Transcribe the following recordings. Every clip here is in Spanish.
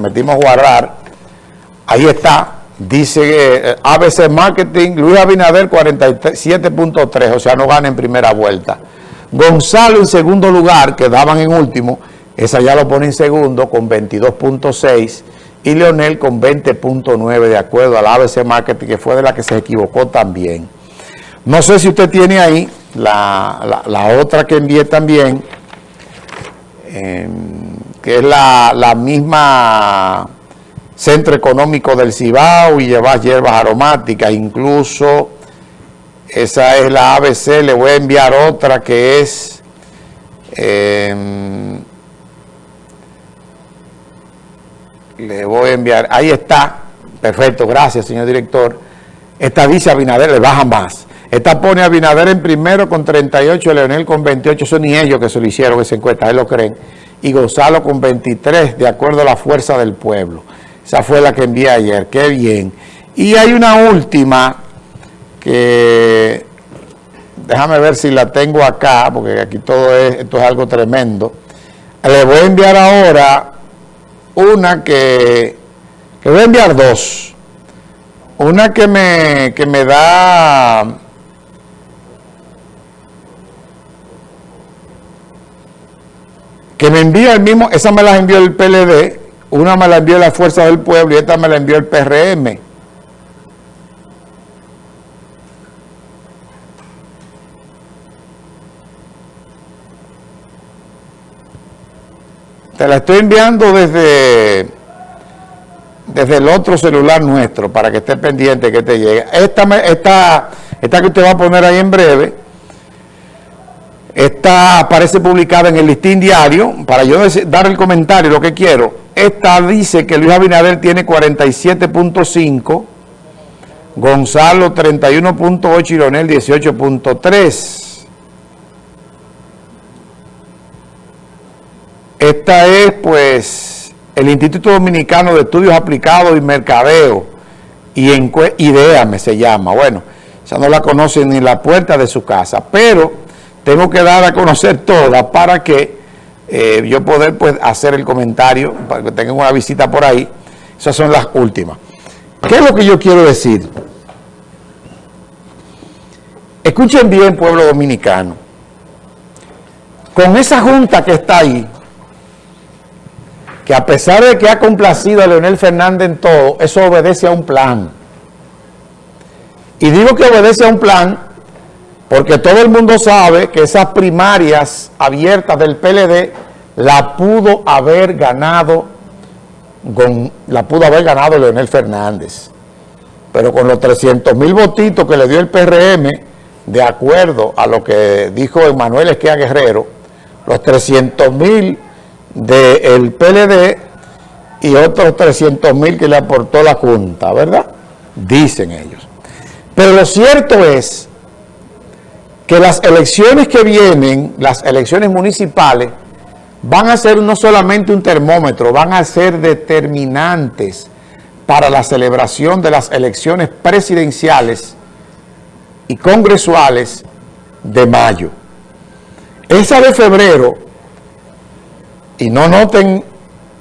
prometimos guardar. Ahí está. Dice eh, ABC Marketing, Luis Abinader 47.3, o sea, no gana en primera vuelta. Gonzalo en segundo lugar, quedaban en último, esa ya lo pone en segundo con 22.6 y Leonel con 20.9 de acuerdo al ABC Marketing, que fue de la que se equivocó también. No sé si usted tiene ahí la, otra que envié también, em, que es la, la misma Centro Económico del Cibao y lleva hierbas aromáticas, incluso esa es la ABC, le voy a enviar otra que es em, le voy a enviar, ahí está, perfecto, gracias señor director, esta dice Abinader, le baja más, esta pone a Abinader en primero con 38, Leonel con 28, son ni ellos que se lo hicieron esa encuesta, él lo creen, y Gonzalo con 23, de acuerdo a la fuerza del pueblo. Esa fue la que envié ayer, qué bien. Y hay una última que, déjame ver si la tengo acá, porque aquí todo es, esto es algo tremendo. Le voy a enviar ahora una que, que voy a enviar dos. Una que me, que me da... que me envía el mismo, esa me la envió el PLD, una me la envió la Fuerza del Pueblo y esta me la envió el PRM. Te la estoy enviando desde, desde el otro celular nuestro para que esté pendiente que te llegue. Esta, esta, esta que usted va a poner ahí en breve esta aparece publicada en el listín diario, para yo dar el comentario, lo que quiero. Esta dice que Luis Abinader tiene 47.5, Gonzalo 31.8 y Leonel 18.3. Esta es, pues, el Instituto Dominicano de Estudios Aplicados y Mercadeo, y IDEAME se llama. Bueno, esa no la conoce ni la puerta de su casa, pero tengo que dar a conocer todas para que eh, yo poder pues, hacer el comentario, para que tengan una visita por ahí. Esas son las últimas. ¿Qué es lo que yo quiero decir? Escuchen bien, pueblo dominicano. Con esa junta que está ahí, que a pesar de que ha complacido a Leonel Fernández en todo, eso obedece a un plan. Y digo que obedece a un plan porque todo el mundo sabe que esas primarias abiertas del PLD la pudo haber ganado la pudo haber ganado Leonel Fernández. Pero con los 300 mil votitos que le dio el PRM, de acuerdo a lo que dijo Emanuel Esquia Guerrero, los 300 mil del PLD y otros 300 mil que le aportó la Junta, ¿verdad? Dicen ellos. Pero lo cierto es que las elecciones que vienen, las elecciones municipales, van a ser no solamente un termómetro, van a ser determinantes para la celebración de las elecciones presidenciales y congresuales de mayo. Esa de febrero, y no noten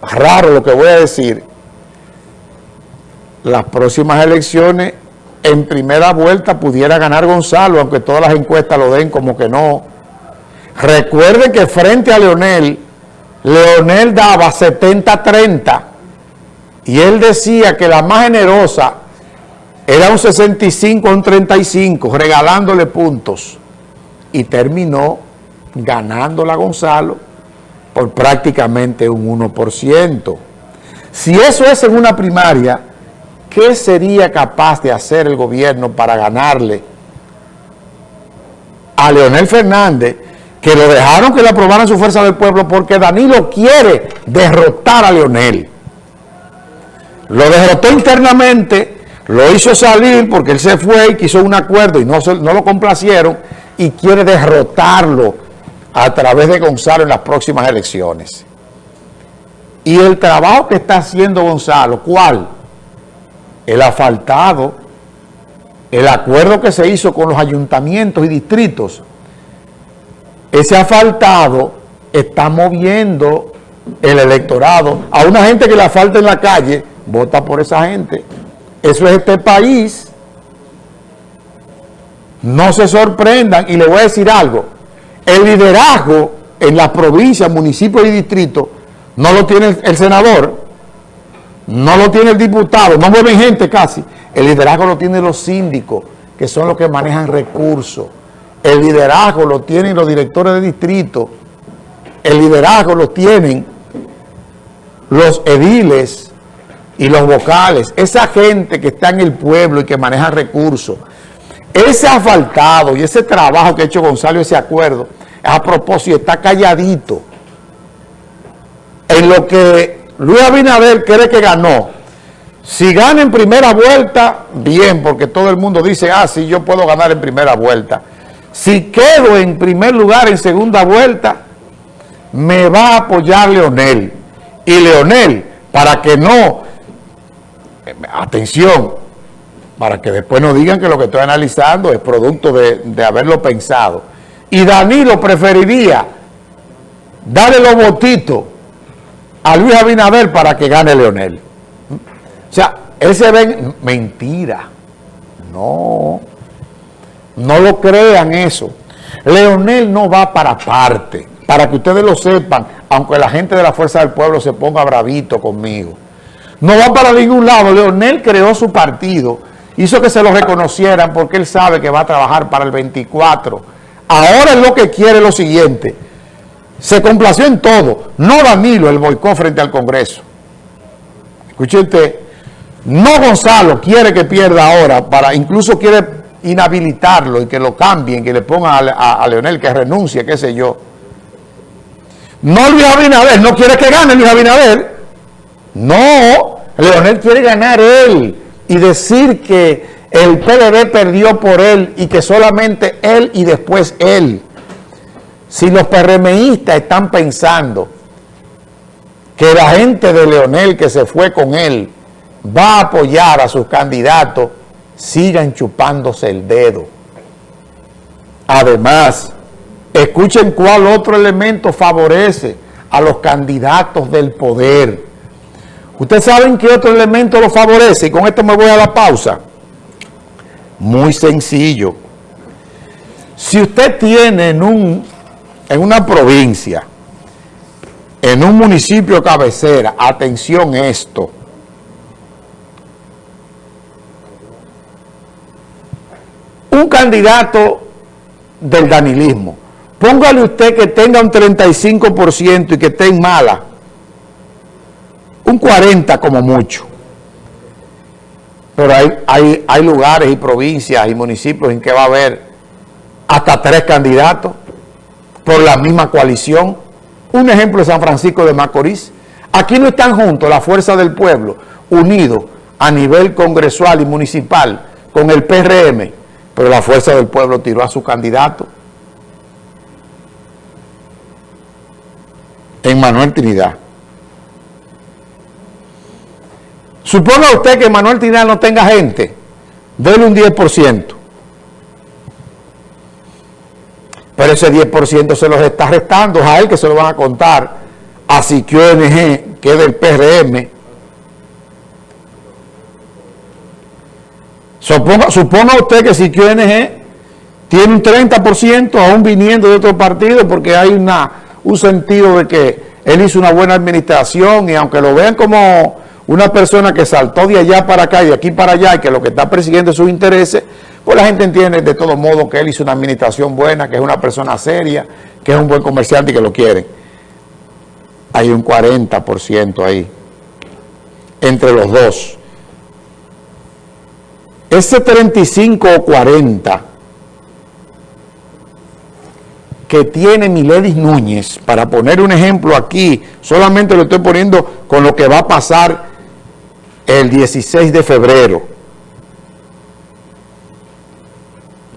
raro lo que voy a decir, las próximas elecciones en primera vuelta pudiera ganar Gonzalo, aunque todas las encuestas lo den como que no. Recuerde que frente a Leonel, Leonel daba 70-30 y él decía que la más generosa era un 65 un 35, regalándole puntos. Y terminó ganándola Gonzalo por prácticamente un 1%. Si eso es en una primaria, ¿Qué sería capaz de hacer el gobierno para ganarle a Leonel Fernández, que lo dejaron que le aprobaran su fuerza del pueblo porque Danilo quiere derrotar a Leonel? Lo derrotó internamente, lo hizo salir porque él se fue y quiso un acuerdo y no, no lo complacieron y quiere derrotarlo a través de Gonzalo en las próximas elecciones. Y el trabajo que está haciendo Gonzalo, ¿cuál? El asfaltado, el acuerdo que se hizo con los ayuntamientos y distritos, ese asfaltado está moviendo el electorado. A una gente que le falta en la calle, vota por esa gente. Eso es este país. No se sorprendan y le voy a decir algo. El liderazgo en las provincias, municipios y distritos no lo tiene el senador, no lo tiene el diputado, no mueven gente casi. El liderazgo lo tienen los síndicos, que son los que manejan recursos. El liderazgo lo tienen los directores de distrito. El liderazgo lo tienen los ediles y los vocales. Esa gente que está en el pueblo y que maneja recursos. Ese asfaltado y ese trabajo que ha hecho Gonzalo, ese acuerdo, a propósito, está calladito. En lo que Luis Abinader cree que ganó, si gana en primera vuelta, bien, porque todo el mundo dice, ah, sí, yo puedo ganar en primera vuelta. Si quedo en primer lugar en segunda vuelta, me va a apoyar Leonel. Y Leonel, para que no, atención, para que después no digan que lo que estoy analizando es producto de, de haberlo pensado. Y Danilo preferiría darle los votitos a Luis Abinader para que gane Leonel. O sea, él se ve... Mentira. No. No lo crean eso. Leonel no va para parte. Para que ustedes lo sepan, aunque la gente de la Fuerza del Pueblo se ponga bravito conmigo. No va para ningún lado. Leonel creó su partido. Hizo que se lo reconocieran porque él sabe que va a trabajar para el 24. Ahora es lo que quiere lo siguiente. Se complació en todo. No Danilo el boicot frente al Congreso. Escuche usted. No Gonzalo quiere que pierda ahora, para incluso quiere inhabilitarlo y que lo cambien, que le pongan a, Leonel que renuncie, qué sé yo. No Luis Abinader, no quiere que gane Luis Abinader. No, Leonel quiere ganar él y decir que el PLD perdió por él y que solamente él y después él. Si los PRMistas están pensando que la gente de Leonel que se fue con él va a apoyar a sus candidatos, sigan chupándose el dedo. Además, escuchen cuál otro elemento favorece a los candidatos del poder. ¿Ustedes saben qué otro elemento lo favorece? Y con esto me voy a la pausa. Muy sencillo. Si usted tiene en, un, en una provincia, en un municipio cabecera, atención esto, un candidato del danilismo, póngale usted que tenga un 35% y que esté en mala, un 40% como mucho. Pero hay, hay, hay lugares y provincias y municipios en que va a haber hasta tres candidatos por la misma coalición. Un ejemplo es San Francisco de Macorís. Aquí no están juntos la fuerza del pueblo, unidos a nivel congresual y municipal con el PRM, pero la fuerza del pueblo tiró a su candidato en Manuel Trinidad. Suponga usted que Manuel Trinidad no tenga gente, déle un 10%. Pero ese 10% se los está restando a él que se lo van a contar. A Siquio NG, que es del PRM, Suponga, usted que si QNG tiene un 30% aún viniendo de otro partido porque hay una, un sentido de que él hizo una buena administración y aunque lo vean como una persona que saltó de allá para acá y de aquí para allá y que lo que está persiguiendo es sus intereses, pues la gente entiende de todo modo que él hizo una administración buena, que es una persona seria, que es un buen comerciante y que lo quieren. Hay un 40% ahí entre los dos ese 35 o 40 que tiene Miledis Núñez, para poner un ejemplo aquí, solamente lo estoy poniendo con lo que va a pasar el 16 de febrero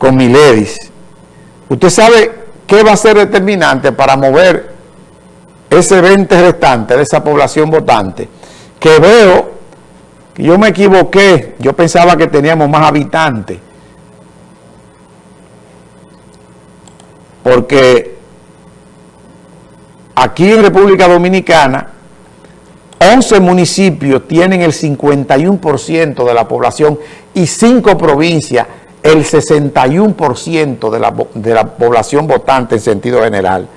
con Miledis. Usted sabe qué va a ser determinante para mover ese 20 restante de esa población votante, que veo yo me equivoqué, yo pensaba que teníamos más habitantes. Porque aquí en República Dominicana, 11 municipios tienen el 51% de la población y 5 provincias el 61% de la, de la población votante en sentido general.